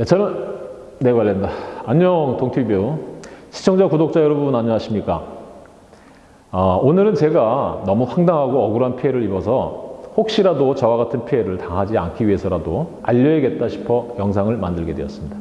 네, 저는 네 관련다. 안녕 동티뷰 시청자 구독자 여러분 안녕하십니까? 어, 오늘은 제가 너무 황당하고 억울한 피해를 입어서 혹시라도 저와 같은 피해를 당하지 않기 위해서라도 알려야겠다 싶어 영상을 만들게 되었습니다.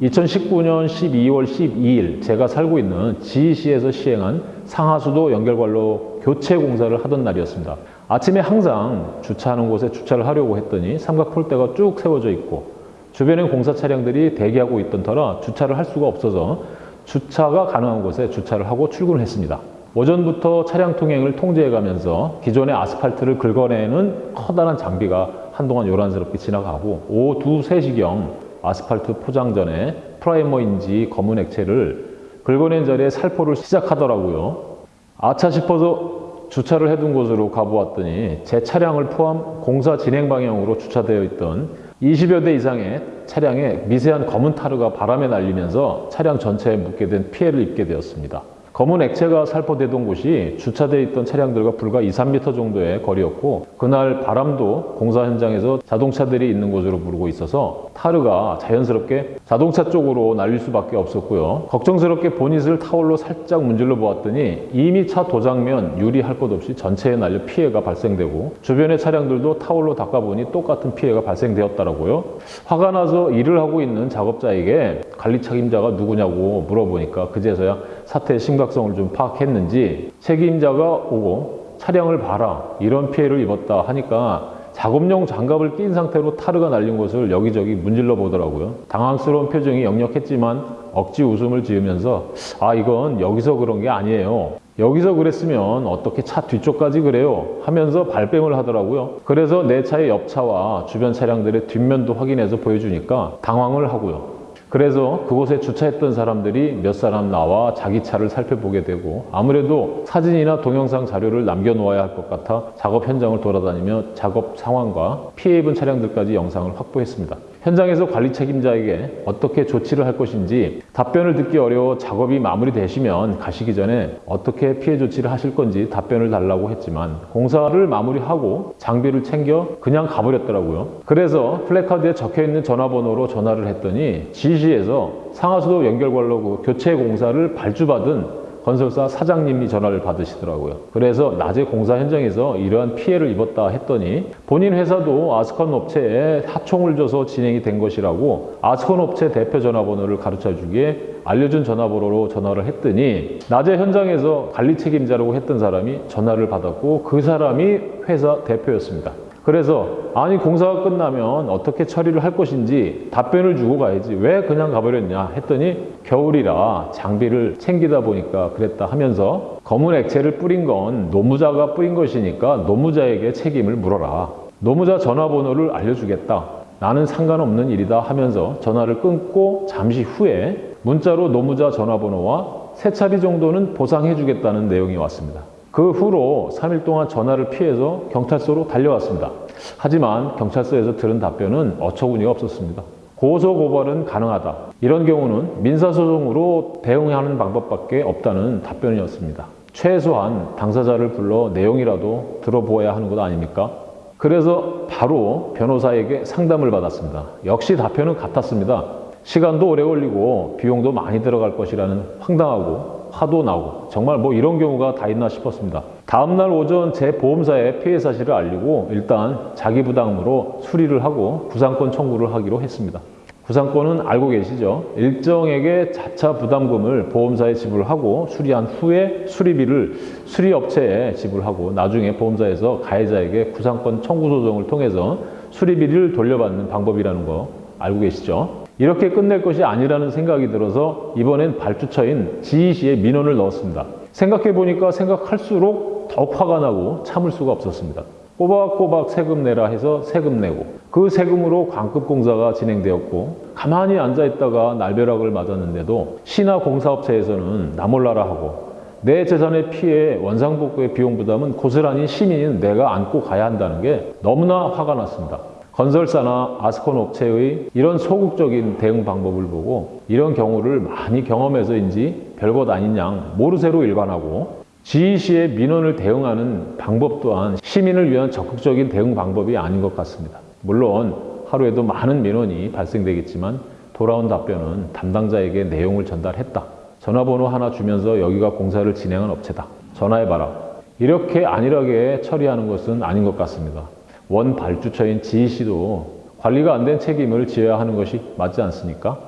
2019년 12월 12일 제가 살고 있는 지시에서 시행한 상하수도 연결관로 교체 공사를 하던 날이었습니다. 아침에 항상 주차하는 곳에 주차를 하려고 했더니 삼각폴대가 쭉 세워져 있고 주변에 공사 차량들이 대기하고 있던 터라 주차를 할 수가 없어서 주차가 가능한 곳에 주차를 하고 출근을 했습니다. 오전부터 차량 통행을 통제해가면서 기존의 아스팔트를 긁어내는 커다란 장비가 한동안 요란스럽게 지나가고 오후 2, 3시경 아스팔트 포장 전에 프라이머인지 검은 액체를 긁어낸 자리에 살포를 시작하더라고요. 아차 싶어서 주차를 해둔 곳으로 가보았더니 제 차량을 포함 공사 진행 방향으로 주차되어 있던 20여 대 이상의 차량에 미세한 검은 타르가 바람에 날리면서 차량 전체에 묻게 된 피해를 입게 되었습니다. 검은 액체가 살포되던 곳이 주차되어 있던 차량들과 불과 2, 3m 정도의 거리였고 그날 바람도 공사 현장에서 자동차들이 있는 곳으로 부르고 있어서 타르가 자연스럽게 자동차 쪽으로 날릴 수밖에 없었고요. 걱정스럽게 보닛을 타올로 살짝 문질러 보았더니 이미 차 도장면 유리할 것 없이 전체에 날려 피해가 발생되고 주변의 차량들도 타올로 닦아보니 똑같은 피해가 발생되었더라고요. 화가 나서 일을 하고 있는 작업자에게 관리 책임자가 누구냐고 물어보니까 그제서야 사태의 심각성을 좀 파악했는지 책임자가 오고 차량을 봐라 이런 피해를 입었다 하니까 작업용 장갑을 낀 상태로 타르가 날린 곳을 여기저기 문질러 보더라고요. 당황스러운 표정이 역력했지만 억지 웃음을 지으면서 아 이건 여기서 그런 게 아니에요. 여기서 그랬으면 어떻게 차 뒤쪽까지 그래요? 하면서 발뺌을 하더라고요. 그래서 내 차의 옆차와 주변 차량들의 뒷면도 확인해서 보여주니까 당황을 하고요. 그래서 그곳에 주차했던 사람들이 몇 사람 나와 자기 차를 살펴보게 되고 아무래도 사진이나 동영상 자료를 남겨놓아야 할 것 같아 작업 현장을 돌아다니며 작업 상황과 피해 입은 차량들까지 영상을 확보했습니다. 현장에서 관리 책임자에게 어떻게 조치를 할 것인지 답변을 듣기 어려워 작업이 마무리되시면 가시기 전에 어떻게 피해 조치를 하실 건지 답변을 달라고 했지만 공사를 마무리하고 장비를 챙겨 그냥 가버렸더라고요. 그래서 플래카드에 적혀있는 전화번호로 전화를 했더니 지시에서 상하수도 연결관로 그 교체 공사를 발주받은 건설사 사장님이 전화를 받으시더라고요. 그래서 낮에 공사 현장에서 이러한 피해를 입었다 했더니 본인 회사도 아스콘 업체에 하청을 줘서 진행이 된 것이라고 아스콘 업체 대표 전화번호를 가르쳐 주기에 알려준 전화번호로 전화를 했더니 낮에 현장에서 관리 책임자라고 했던 사람이 전화를 받았고 그 사람이 회사 대표였습니다. 그래서 아니 공사가 끝나면 어떻게 처리를 할 것인지 답변을 주고 가야지. 왜 그냥 가버렸냐 했더니 겨울이라 장비를 챙기다 보니까 그랬다 하면서 검은 액체를 뿌린 건 노무자가 뿌린 것이니까 노무자에게 책임을 물어라. 노무자 전화번호를 알려주겠다. 나는 상관없는 일이다 하면서 전화를 끊고 잠시 후에 문자로 노무자 전화번호와 세 차례 정도는 보상해 주겠다는 내용이 왔습니다 그 후로 3일 동안 전화를 피해서 경찰서로 달려왔습니다. 하지만 경찰서에서 들은 답변은 어처구니가 없었습니다. 고소고발은 가능하다. 이런 경우는 민사소송으로 대응하는 방법밖에 없다는 답변이었습니다. 최소한 당사자를 불러 내용이라도 들어보아야 하는 것 아닙니까? 그래서 바로 변호사에게 상담을 받았습니다. 역시 답변은 같았습니다. 시간도 오래 걸리고 비용도 많이 들어갈 것이라는 황당하고 화도 나고 정말 뭐 이런 경우가 다 있나 싶었습니다. 다음날 오전 제 보험사에 피해 사실을 알리고 일단 자기 부담으로 수리를 하고 구상권 청구를 하기로 했습니다. 구상권은 알고 계시죠? 일정액의 자차 부담금을 보험사에 지불하고 수리한 후에 수리비를 수리업체에 지불하고 나중에 보험사에서 가해자에게 구상권 청구 소송을 통해서 수리비를 돌려받는 방법이라는 거 알고 계시죠? 이렇게 끝낼 것이 아니라는 생각이 들어서 이번엔 발주처인 지희씨에 민원을 넣었습니다. 생각해보니까 생각할수록 더욱 화가 나고 참을 수가 없었습니다. 꼬박꼬박 세금 내라 해서 세금 내고 그 세금으로 광급 공사가 진행되었고 가만히 앉아있다가 날벼락을 맞았는데도 시나 공사업체에서는 나몰라라 하고 내 재산의 피해 원상복구의 비용 부담은 고스란히 시민인 내가 안고 가야 한다는 게 너무나 화가 났습니다. 건설사나 아스콘 업체의 이런 소극적인 대응 방법을 보고 이런 경우를 많이 경험해서인지 별것 아닌 양 모르쇠로 일관하고 지휘시의 민원을 대응하는 방법 또한 시민을 위한 적극적인 대응 방법이 아닌 것 같습니다. 물론 하루에도 많은 민원이 발생되겠지만 돌아온 답변은 담당자에게 내용을 전달했다. 전화번호 하나 주면서 여기가 공사를 진행한 업체다. 전화해봐라. 이렇게 안일하게 처리하는 것은 아닌 것 같습니다. 원 발주처인 GEC도 관리가 안 된 책임을 지어야 하는 것이 맞지 않습니까?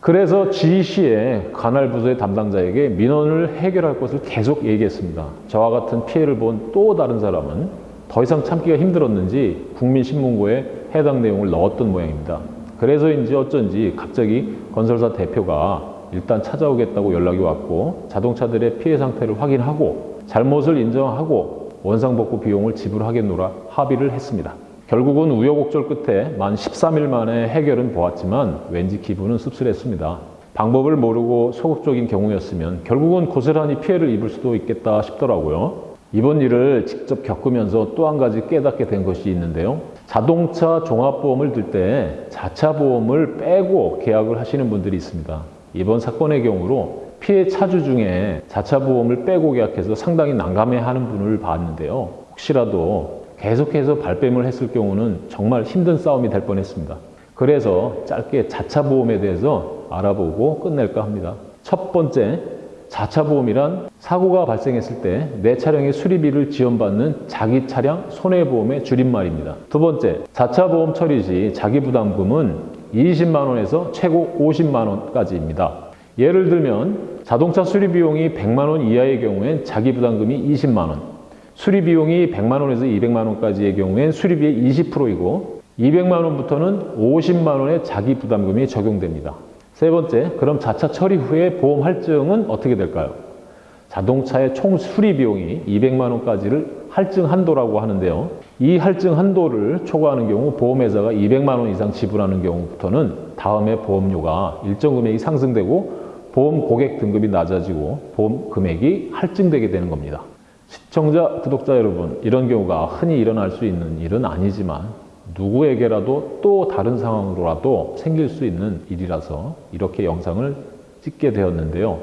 그래서 GEC의 관할 부서의 담당자에게 민원을 해결할 것을 계속 얘기했습니다. 저와 같은 피해를 본 또 다른 사람은 더 이상 참기가 힘들었는지 국민신문고에 해당 내용을 넣었던 모양입니다. 그래서인지 어쩐지 갑자기 건설사 대표가 일단 찾아오겠다고 연락이 왔고 자동차들의 피해 상태를 확인하고 잘못을 인정하고 원상복구 비용을 지불하겠노라 합의를 했습니다. 결국은 우여곡절 끝에 만 13일 만에 해결은 보았지만 왠지 기분은 씁쓸했습니다. 방법을 모르고 소극적인 경우였으면 결국은 고스란히 피해를 입을 수도 있겠다 싶더라고요. 이번 일을 직접 겪으면서 또 한 가지 깨닫게 된 것이 있는데요. 자동차 종합보험을 들 때 자차 보험을 빼고 계약을 하시는 분들이 있습니다. 이번 사건의 경우로 피해 차주 중에 자차 보험을 빼고 계약해서 상당히 난감해하는 분을 봤는데요. 혹시라도 계속해서 발뺌을 했을 경우는 정말 힘든 싸움이 될 뻔했습니다. 그래서 짧게 자차 보험에 대해서 알아보고 끝낼까 합니다. 첫 번째, 자차 보험이란 사고가 발생했을 때 내 차량의 수리비를 지원받는 자기 차량 손해보험의 줄임말입니다. 두 번째, 자차 보험 처리 시 자기 부담금은 20만 원에서 최고 50만 원까지입니다. 예를 들면 자동차 수리 비용이 100만 원 이하의 경우엔 자기 부담금이 20만 원, 수리 비용이 100만 원에서 200만 원까지의 경우엔 수리비의 20%이고 200만 원부터는 50만 원의 자기 부담금이 적용됩니다. 세 번째, 그럼 자차 처리 후에 보험 할증은 어떻게 될까요? 자동차의 총 수리 비용이 200만 원까지를 할증 한도라고 하는데요. 이 할증 한도를 초과하는 경우 보험회사가 200만 원 이상 지불하는 경우부터는 다음에 보험료가 일정 금액이 상승되고 보험 고객 등급이 낮아지고 보험 금액이 할증되게 되는 겁니다. 시청자, 구독자 여러분, 이런 경우가 흔히 일어날 수 있는 일은 아니지만 누구에게라도 또 다른 상황으로라도 생길 수 있는 일이라서 이렇게 영상을 찍게 되었는데요.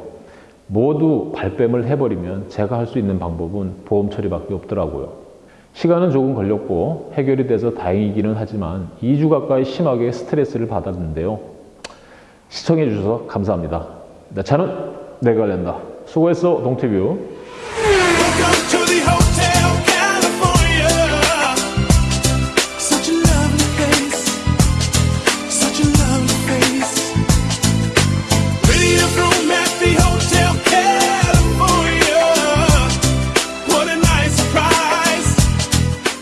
모두 발뺌을 해버리면 제가 할 수 있는 방법은 보험 처리밖에 없더라고요. 시간은 조금 걸렸고 해결이 돼서 다행이기는 하지만 2주 가까이 심하게 스트레스를 받았는데요. 시청해 주셔서 감사합니다. 내 차는 내가 낸다. 수고했어, 동티뷰.